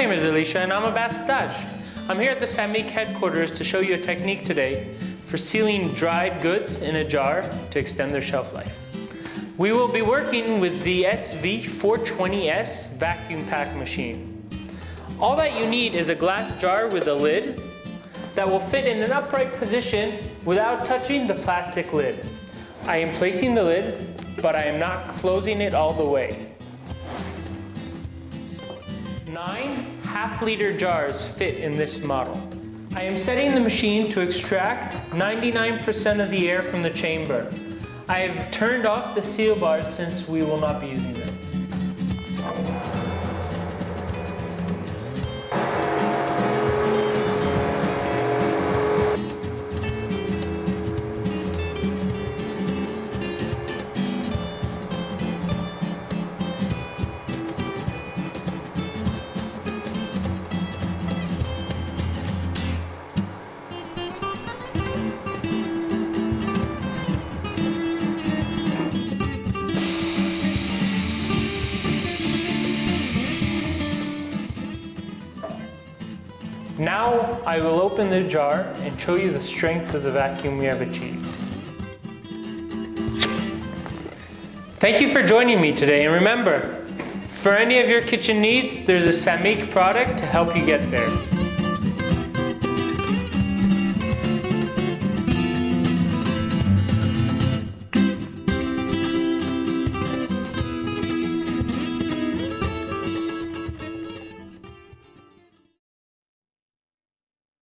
name is Alicia and I'm a Basque Dutch. I'm here at the Sammic headquarters to show you a technique today for sealing dried goods in a jar to extend their shelf life. We will be working with the SV420S vacuum pack machine. All that you need is a glass jar with a lid that will fit in an upright position without touching the plastic lid. I am placing the lid, but I am not closing it all the way. Nine half liter jars fit in this model. I am setting the machine to extract 99% of the air from the chamber. I have turned off the seal bars since we will not be using them. Now I will open the jar and show you the strength of the vacuum we have achieved. Thank you for joining me today and remember, for any of your kitchen needs, there's a Sammic product to help you get there.